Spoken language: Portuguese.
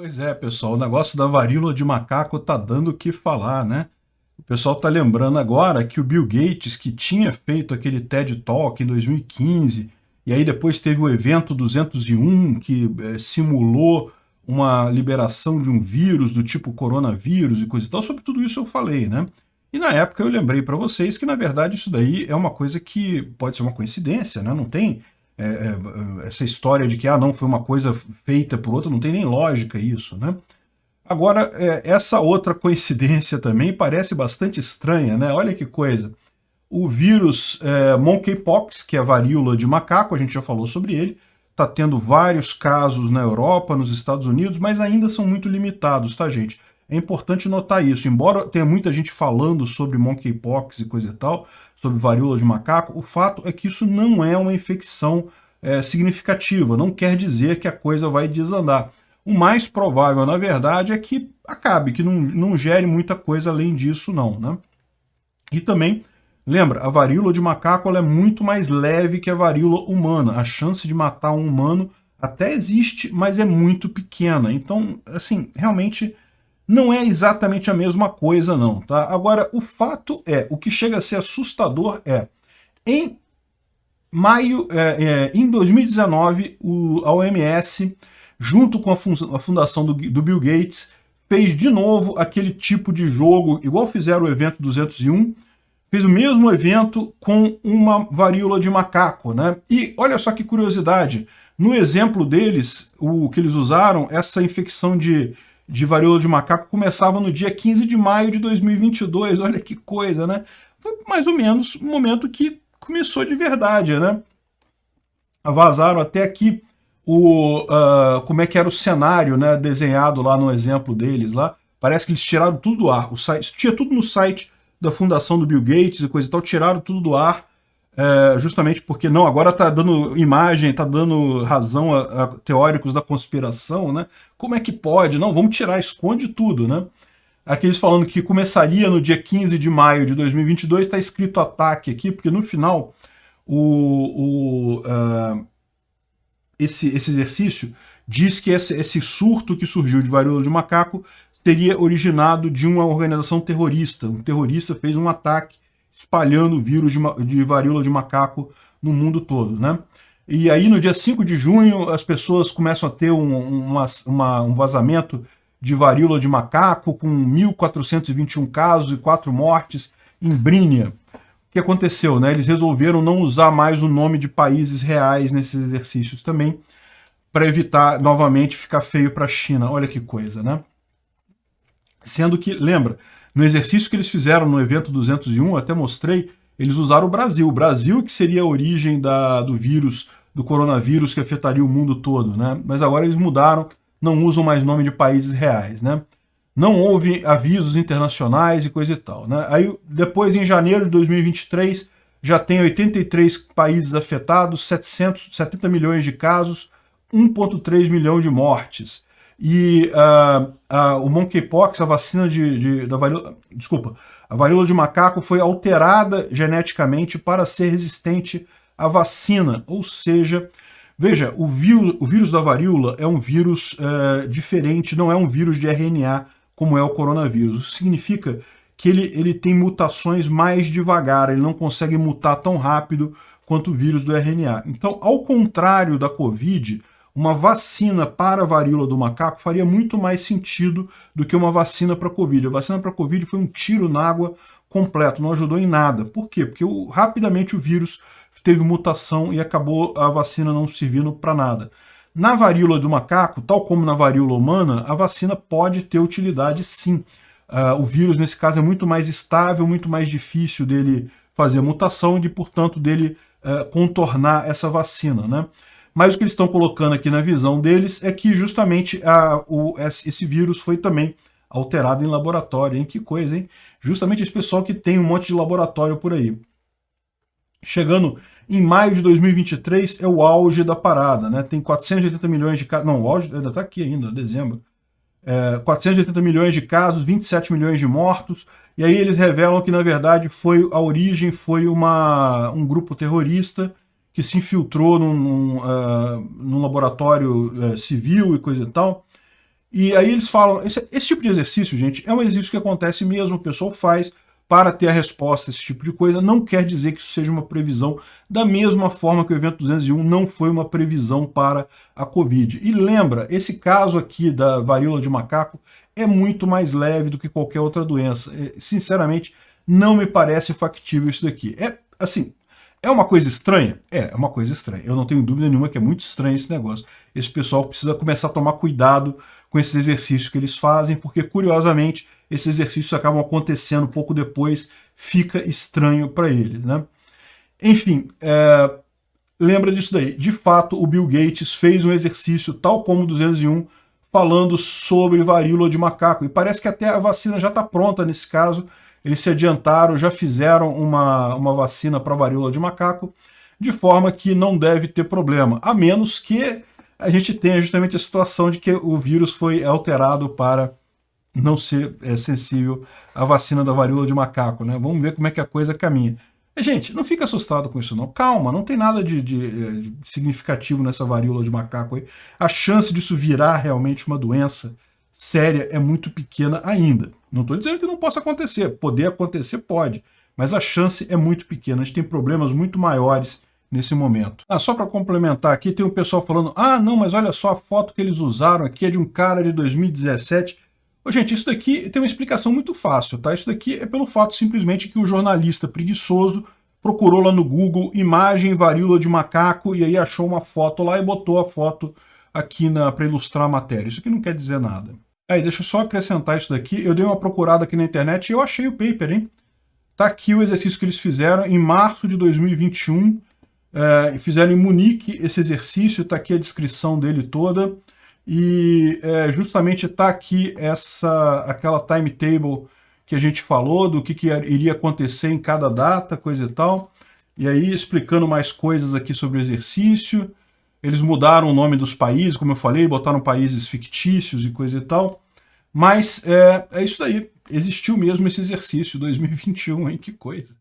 Pois é, pessoal, o negócio da varíola de macaco tá dando o que falar, né? O pessoal tá lembrando agora que o Bill Gates, que tinha feito aquele TED Talk em 2015, e aí depois teve o evento 201, que é, simulou uma liberação de um vírus do tipo coronavírus e coisa e tal, sobre tudo isso eu falei, né? E na época eu lembrei para vocês que, na verdade, isso daí é uma coisa que pode ser uma coincidência, né? Não tem é, é, essa história de que, ah, não, foi uma coisa feita por outra, não tem nem lógica isso, né? Agora, é, essa outra coincidência também parece bastante estranha, né? Olha que coisa. O vírus é, monkeypox, que é a varíola de macaco, a gente já falou sobre ele, está tendo vários casos na Europa, nos Estados Unidos, mas ainda são muito limitados, tá, gente? É importante notar isso. Embora tenha muita gente falando sobre monkeypox e coisa e tal, sobre varíola de macaco, o fato é que isso não é uma infecção é, significativa. Não quer dizer que a coisa vai desandar. O mais provável, na verdade, é que acabe, que não, não gere muita coisa além disso, não. Né? E também, lembra, a varíola de macaco é muito mais leve que a varíola humana. A chance de matar um humano até existe, mas é muito pequena. Então, assim, realmente não é exatamente a mesma coisa não, tá? Agora, o fato é, o que chega a ser assustador é, em maio, é, é, em 2019, o, a OMS, junto com a, fun a fundação do, do, Bill Gates, fez de novo aquele tipo de jogo, igual fizeram o evento 201, fez o mesmo evento com uma varíola de macaco, né? E olha só que curiosidade, no exemplo deles, o que eles usaram, essa infecção de de varíola de macaco começava no dia 15 de maio de 2022. Olha que coisa, né? Foi mais ou menos o momento que começou de verdade, né? Vazaram até aqui o, uh, como é que era o cenário né, desenhado lá no exemplo deles. lá. Parece que eles tiraram tudo do ar. O site, tinha tudo no site da fundação do Bill Gates e coisa e tal, tiraram tudo do ar é, justamente porque, não, agora está dando imagem, está dando razão a, a, teóricos da conspiração, né? Como é que pode? Não, vamos tirar, esconde tudo, né? Aqueles falando que começaria no dia 15 de maio de 2022, está escrito ataque aqui, porque no final o, o uh, esse, esse exercício diz que esse, esse surto que surgiu de varíola de macaco teria originado de uma organização terrorista. Um terrorista fez um ataque espalhando o vírus de, de varíola de macaco no mundo todo, né? E aí, no dia 5 de junho, as pessoas começam a ter um, uma, uma, um vazamento de varíola de macaco, com 1.421 casos e 4 mortes em Brínia. O que aconteceu? Né? Eles resolveram não usar mais o nome de países reais nesses exercícios também, para evitar novamente ficar feio para a China. Olha que coisa, né? Sendo que, lembra, no exercício que eles fizeram no evento 201, até mostrei, eles usaram o Brasil. O Brasil que seria a origem da, do vírus, do coronavírus que afetaria o mundo todo, né? Mas agora eles mudaram, não usam mais nome de países reais, né? Não houve avisos internacionais e coisa e tal, né? Aí depois, em janeiro de 2023, já tem 83 países afetados, 770 milhões de casos, 1,3 milhão de mortes. E uh, uh, o monkeypox, a vacina de, de, da varíola, desculpa, a varíola de macaco foi alterada geneticamente para ser resistente à vacina, ou seja, veja, o vírus, o vírus da varíola é um vírus uh, diferente, não é um vírus de RNA como é o coronavírus. Isso significa que ele, ele tem mutações mais devagar, ele não consegue mutar tão rápido quanto o vírus do RNA. Então, ao contrário da Covid, uma vacina para a varíola do macaco faria muito mais sentido do que uma vacina para a Covid. A vacina para a Covid foi um tiro na água completo, não ajudou em nada. Por quê? Porque o, rapidamente o vírus teve mutação e acabou a vacina não servindo para nada. Na varíola do macaco, tal como na varíola humana, a vacina pode ter utilidade sim. Uh, o vírus, nesse caso, é muito mais estável, muito mais difícil dele fazer mutação e, portanto, dele uh, contornar essa vacina. Né? Mas o que eles estão colocando aqui na visão deles é que justamente a, o, esse vírus foi também alterado em laboratório, hein? Que coisa, hein? Justamente esse pessoal que tem um monte de laboratório por aí. Chegando em maio de 2023 é o auge da parada, né? Tem 480 milhões de casos, não, o auge ainda está aqui ainda, dezembro. É, 480 milhões de casos, 27 milhões de mortos, e aí eles revelam que na verdade foi a origem foi uma, um grupo terrorista que se infiltrou num, num, uh, num laboratório uh, civil e coisa e tal, E aí eles falam, esse, esse tipo de exercício, gente, é um exercício que acontece mesmo, o pessoal faz para ter a resposta a esse tipo de coisa, não quer dizer que isso seja uma previsão, da mesma forma que o evento 201 não foi uma previsão para a Covid. E lembra, esse caso aqui da varíola de macaco é muito mais leve do que qualquer outra doença. É, sinceramente, não me parece factível isso daqui. É, assim, é uma coisa estranha? É, é uma coisa estranha. Eu não tenho dúvida nenhuma que é muito estranho esse negócio. Esse pessoal precisa começar a tomar cuidado com esses exercícios que eles fazem, porque, curiosamente, esses exercícios acabam acontecendo pouco depois, fica estranho para eles. Né? Enfim, é, lembra disso daí. De fato, o Bill Gates fez um exercício, tal como o 201, falando sobre varíola de macaco. E parece que até a vacina já está pronta nesse caso. Eles se adiantaram, já fizeram uma, uma vacina para varíola de macaco, de forma que não deve ter problema, a menos que a gente tenha justamente a situação de que o vírus foi alterado para não ser é, sensível à vacina da varíola de macaco, né? Vamos ver como é que a coisa caminha. Gente, não fica assustado com isso não. Calma, não tem nada de, de, eh, de, significativo nessa varíola de macaco aí. A chance disso virar realmente uma doença séria é muito pequena ainda. Não estou dizendo que não possa acontecer. Poder acontecer pode, mas a chance é muito pequena. A gente tem problemas muito maiores nesse momento. Ah, só para complementar aqui, tem um pessoal falando, ah, não, mas olha só, a foto que eles usaram aqui é de um cara de 2017 Ô, gente, isso daqui tem uma explicação muito fácil, tá? Isso daqui é pelo fato simplesmente que o jornalista preguiçoso procurou lá no Google imagem varíola de macaco e aí achou uma foto lá e botou a foto aqui para ilustrar a matéria. Isso aqui não quer dizer nada. Aí, deixa eu só acrescentar isso daqui. Eu dei uma procurada aqui na internet e eu achei o paper, hein? Tá aqui o exercício que eles fizeram em março de 2021. É, fizeram em Munique esse exercício, tá aqui a descrição dele toda. E é, justamente está aqui essa, aquela timetable que a gente falou, do que, que iria acontecer em cada data, coisa e tal. E aí explicando mais coisas aqui sobre o exercício. Eles mudaram o nome dos países, como eu falei, botaram países fictícios e coisa e tal. Mas é, é isso daí. Existiu mesmo esse exercício 2021, hein? Que coisa.